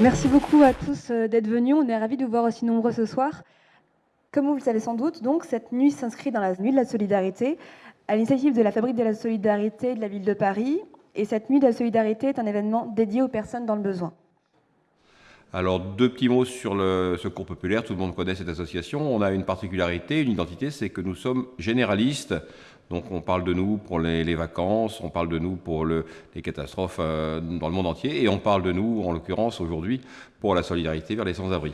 Merci beaucoup à tous euh, d'être venus. On est ravis de vous voir aussi nombreux ce soir. Comme vous le savez sans doute, donc, cette nuit s'inscrit dans la nuit de la solidarité, à l'initiative de la Fabrique de la solidarité de la ville de Paris. Et cette nuit de la solidarité est un événement dédié aux personnes dans le besoin. Alors, deux petits mots sur le secours populaire. Tout le monde connaît cette association. On a une particularité, une identité, c'est que nous sommes généralistes. Donc, on parle de nous pour les, vacances, on parle de nous pour le, les catastrophes euh, dans le monde entier, et on parle de nous, en l'occurrence aujourd'hui, pour la solidarité vers les sans-abri.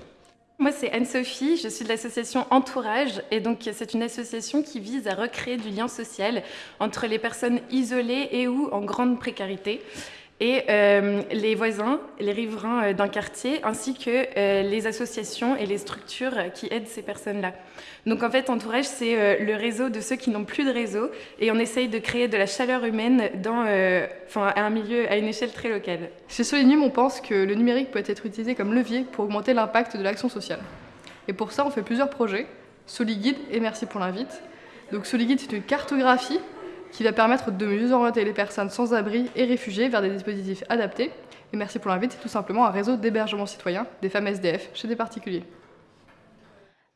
Moi, c'est Anne-Sophie, je suis de l'association Entourage, et donc c'est une association qui vise à recréer du lien social entre les personnes isolées et ou en grande précarité et euh, les voisins, les riverains euh, d'un quartier, ainsi que euh, les associations et les structures qui aident ces personnes-là. Donc en fait, Entourage, c'est le réseau de ceux qui n'ont plus de réseau, et on essaye de créer de la chaleur humaine dans, à un milieu, à une échelle très locale. Chez Solinum, on pense que le numérique peut être utilisé comme levier pour augmenter l'impact de l'action sociale. Et pour ça, on fait plusieurs projets, SoliGuide et merci pour l'invite. Donc SoliGuide, c'est une cartographie qui va permettre de mieux orienter les personnes sans abri et réfugiés vers des dispositifs adaptés. Et merci pour l'invite, c'est tout simplement un réseau d'hébergement citoyen des femmes SDF chez des particuliers.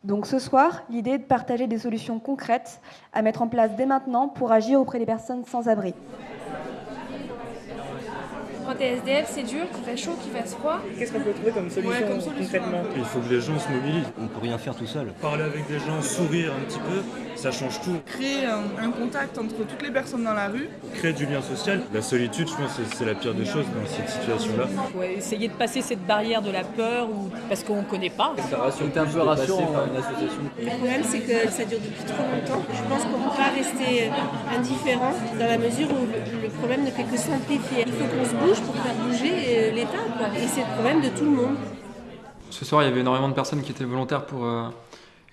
Donc ce soir, l'idée est de partager des solutions concrètes à mettre en place dès maintenant pour agir auprès des personnes sans abri. Quand t'es SDF, c'est dur, qu'il fait chaud, qu'il fasse froid. Qu'est-ce qu'on peut trouver comme solution, concrètement? Il faut que les gens se mobilisent. On ne peut rien faire tout seul. Parler avec des gens, sourire un petit peu, ça change tout. Créer un, contact entre toutes les personnes dans la rue. Créer du lien social. La solitude, je pense, c'est la pire des choses dans cette situation-là. Il faut essayer de passer cette barrière de la peur ou parce qu'on ne connaît pas. C'est un peu rassurant par une association. Le problème, c'est que ça dure depuis trop longtemps. Je pense qu'on ne peut pas rester indifférent dans la mesure où le problème ne fait que s'amplifier. Il faut qu'on se bouge pour faire bouger euh, l'État. Et c'est le problème de tout le monde. Ce soir, il y avait énormément de personnes qui étaient volontaires pour euh,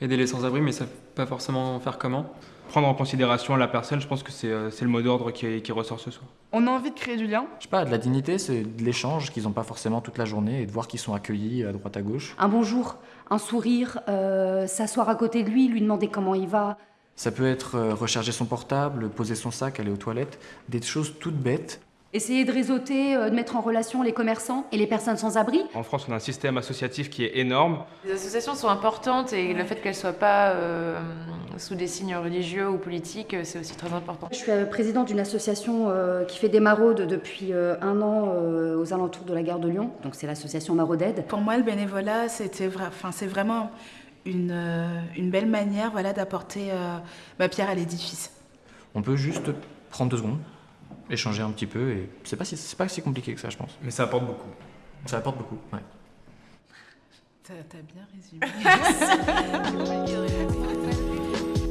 aider les sans-abri, mais ça ne pas forcément faire comment? Prendre en considération la personne, je pense que c'est euh, le mot d'ordre qui, qui, ressort ce soir. On a envie de créer du lien? Je sais pas, de la dignité, c'est de l'échange qu'ils n'ont pas forcément toute la journée et de voir qu'ils sont accueillis à droite à gauche. Un bonjour, un sourire, s'asseoir à côté de lui, lui demander comment il va. Ça peut être recharger son portable, poser son sac, aller aux toilettes, des choses toutes bêtes Essayer de réseauter, euh, de mettre en relation les commerçants et les personnes sans abri. En France, on a un système associatif qui est énorme. Les associations sont importantes et le fait qu'elles ne soient pas euh, sous des signes religieux ou politiques, euh, c'est aussi très important. Je suis présidente d'une association qui fait des maraudes depuis un an aux alentours de la gare de Lyon. Donc c'est l'association Marauded. Pour moi, le bénévolat, c'est vraiment une, une, belle manière voilà, d'apporter ma pierre à l'édifice. On peut juste prendre deux secondes, échanger un petit peu et c'est pas si c'est pas si compliqué que ça je pense. Mais ça apporte beaucoup. Ça apporte beaucoup, ouais. T'as bien résumé.